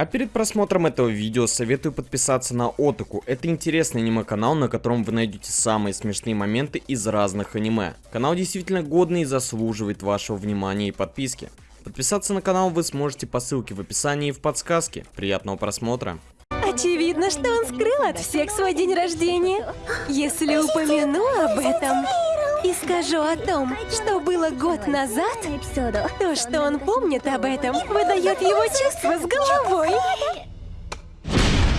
А перед просмотром этого видео советую подписаться на Отаку. Это интересный аниме-канал, на котором вы найдете самые смешные моменты из разных аниме. Канал действительно годный и заслуживает вашего внимания и подписки. Подписаться на канал вы сможете по ссылке в описании и в подсказке. Приятного просмотра. Очевидно, что он скрыл от всех свой день рождения. Если упомяну об этом и скажу о том, что было год назад, то, что он помнит об этом, выдает его чувства с головой.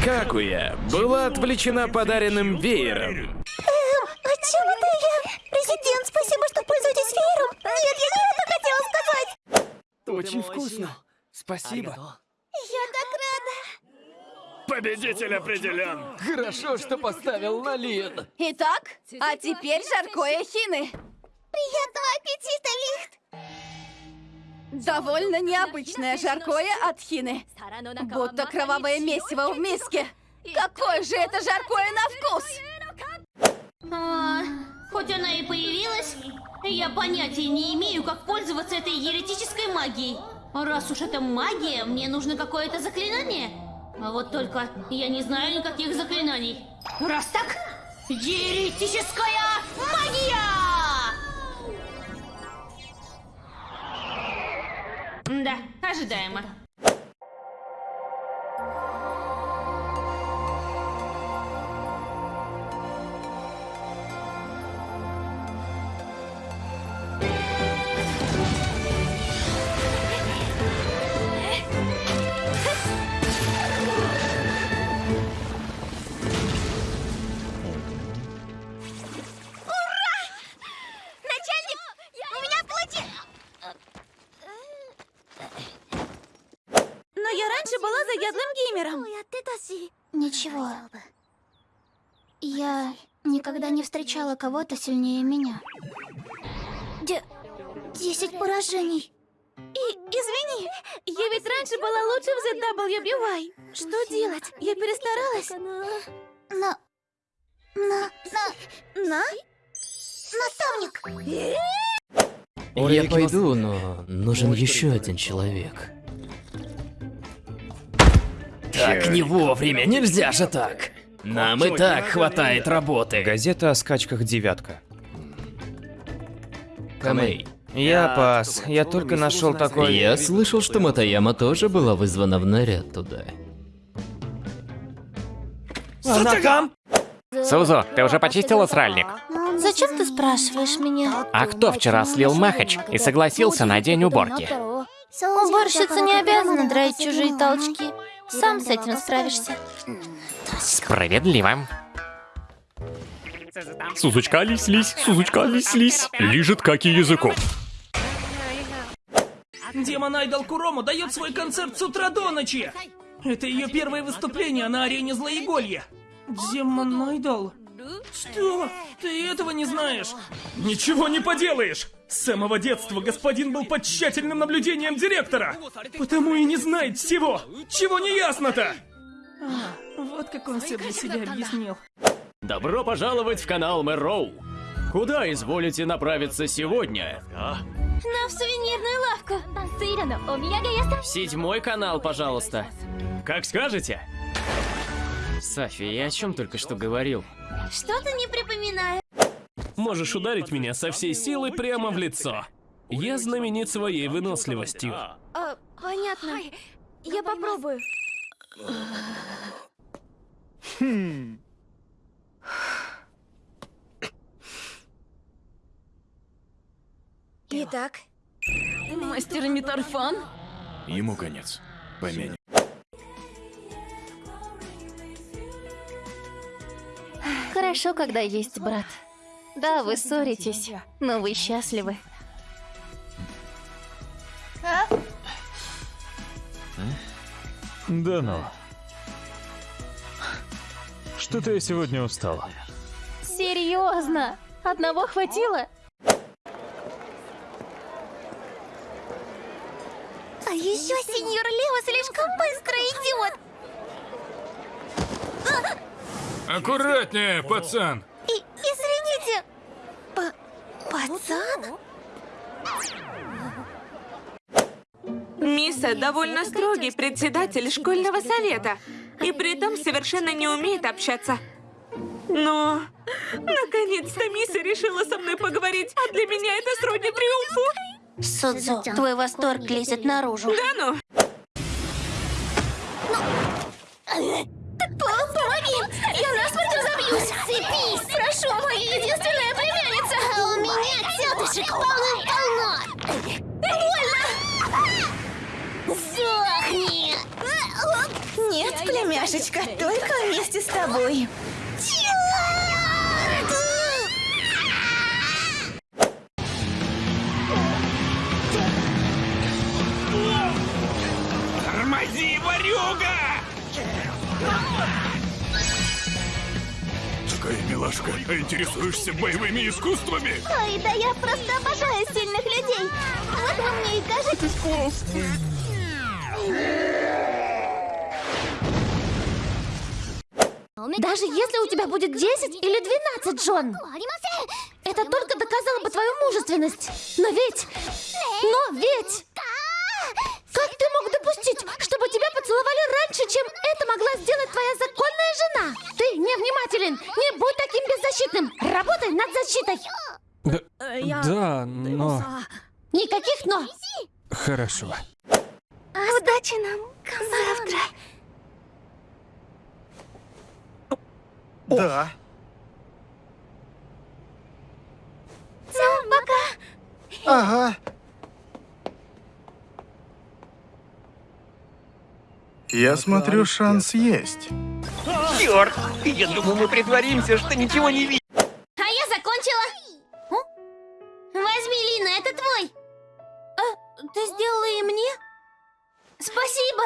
Какуя была отвлечена подаренным веером. Эм, о чем это я? Президент, спасибо, что пользуетесь веером. Нет, я не это хотела сказать. Очень вкусно. Спасибо. Победитель определен. Хорошо, что поставил на Лин. Итак, а теперь жаркое хины. Приятного аппетита, Лихт. Довольно необычное жаркое от хины. Будто кровавое месиво в миске. Какое же это жаркое на вкус! А, хоть она и появилась, я понятия не имею, как пользоваться этой еретической магией. Раз уж это магия, мне нужно какое-то заклинание. А вот только я не знаю никаких заклинаний. Раз так, еретическая магия! Да, ожидаемо. Раньше была заядлым геймером. Ничего. Я никогда не встречала кого-то сильнее меня. Де... Десять поражений. И извини, я ведь раньше была лучше в ZWBY. Что делать? Я перестаралась. Но... Но... Но... На? Наставник! Я пойду, но нужен еще один человек. Так не вовремя, нельзя же так. Нам и так хватает работы. Газета о скачках «девятка». Камей. Я пас. Я только нашел такой... Я слышал, что Матаяма тоже была вызвана в наряд туда. Она там? Сузу, ты уже почистила сральник? Зачем ты спрашиваешь меня? А кто вчера слил Махач и согласился на день уборки? Уборщица не обязана драть чужие толчки. Сам с этим справишься. Справедливо. Сузочка, лись-лись, Сузочка, лись-лись. Лижет как и языком. Демон Айдол Курому дает свой концерт с утра до ночи. Это ее первое выступление на арене Злоеголья. Демон Айдол? Что? Ты этого не знаешь? Ничего не поделаешь! С самого детства господин был под тщательным наблюдением директора! Потому и не знает всего! Чего не ясно-то? А, вот как он все для себя объяснил. Добро пожаловать в канал Мэроу. Куда изволите направиться сегодня? На в сувенирную лавку. Седьмой канал, пожалуйста. Как скажете. Софи, я о чем только что говорил? Что-то не припоминаю. Можешь ударить меня со всей силы прямо в лицо. Я знаменит своей выносливостью. А, понятно. Я попробую. Итак, Мастер Митарфан? Ему конец. Помянь. Хорошо, когда есть брат. Да, вы ссоритесь, но вы счастливы. Да ну. Что-то я сегодня устал. Серьезно? Одного хватило? а еще сеньор Лео слишком быстро Аккуратнее, пацан. И, извините. П пацан? Миса довольно строгий председатель школьного совета. И при этом совершенно не умеет общаться. Но... Наконец-то Миса решила со мной поговорить, а для меня это сродни триумфу. Судзу, твой восторг лезет наружу. Да ну? Тетушек полно-полно! Больно! Сохни! Нет, племяшечка, только вместе с тобой. Тормози, Такая милашка, а интересуешься боевыми искусствами? Ой, да я просто обожаю сильных людей! Вот вы мне и кажетесь князь! Даже если у тебя будет 10 или 12, Джон, это только доказало бы твою мужественность. Но ведь... Но ведь... Как ты мог допустить, чтобы тебя поцеловали раньше, чем это могла сделать твоя законная жена? Ты невнимателен. Не будь таким беззащитным. Работай над защитой. Да, да, но... Никаких «но». Хорошо. Удачи нам завтра. Да. Все, пока. Ага. Я смотрю, шанс есть. Черт! Я думал, мы притворимся, что ничего не видим. А я закончила. Возьми, Лина, это твой. А, ты сделала и мне? Спасибо.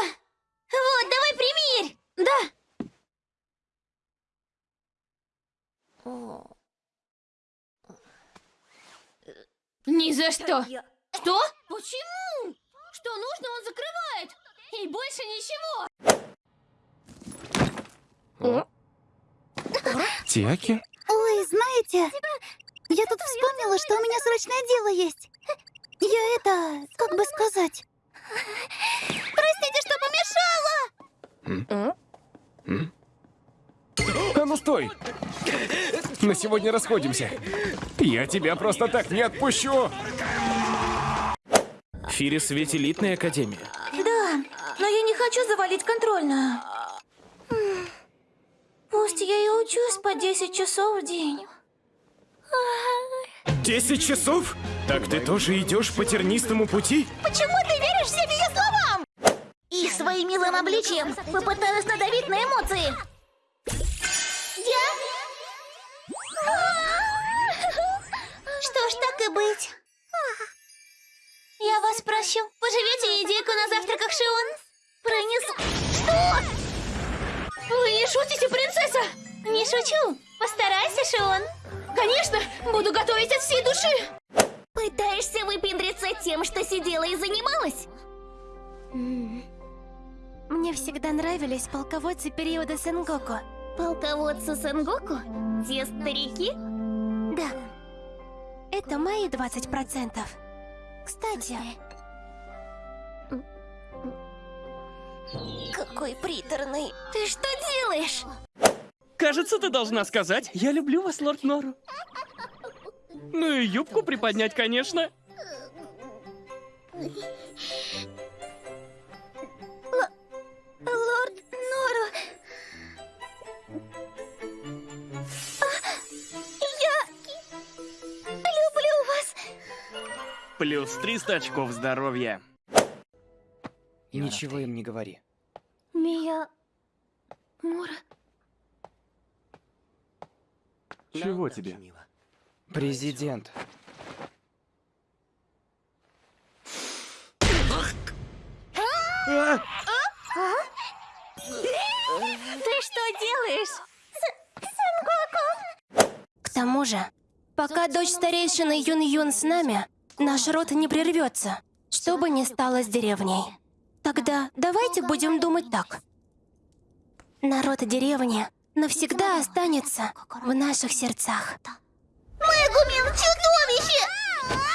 Вот, давай примерь. Да. Ни за что. Что? Почему? Что нужно, он закрывает. И больше ничего. Тиаки? Ой, знаете, я тут вспомнила, что у меня срочное дело есть. Я это, как бы сказать... Простите, что помешала! А ну стой! На сегодня расходимся. Я тебя просто так не отпущу. Фирис ведь элитная академия. Но я не хочу завалить контрольную. Пусть я и учусь по 10 часов в день. 10 часов? Так ты тоже идешь по тернистому пути? Почему ты веришь всем ее словам? Их своим милым обличием попыталась надавить на эмоции. Я? Что ж, так и быть. Я вас прощу. Поживете идейку на завтраках, Шион? Пронесу. Что? Вы не шутите, принцесса? Не шучу. Постарайся, Шион. Конечно, буду готовить от всей души. Пытаешься выпендриться тем, что сидела и занималась? Мне всегда нравились полководцы периода Сенгоку. Полководцы Сенгоку? Те старики? Да. Это мои 20%. Кстати... Какой приторный. Ты что делаешь? Кажется, ты должна сказать, я люблю вас, лорд Нору. Ну и юбку приподнять, конечно. Плюс 300 очков здоровья. Ничего им не говори. Мия... Мура... Чего тебе? Президент. Ты что делаешь? К тому же, пока дочь старейшины Юн-Юн с нами, наш род не прервется, что бы ни стало с деревней. Тогда давайте будем думать так. Народ деревни навсегда останется в наших сердцах. Мэгумин чудовище!